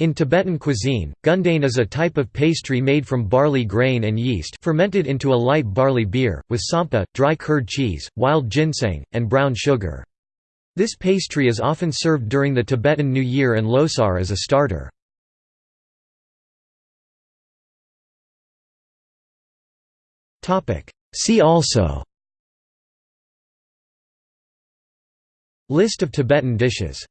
In Tibetan cuisine, gundain is a type of pastry made from barley grain and yeast fermented into a light barley beer, with tsampa dry curd cheese, wild ginseng, and brown sugar. This pastry is often served during the Tibetan New Year and Losar as a starter. See also List of Tibetan dishes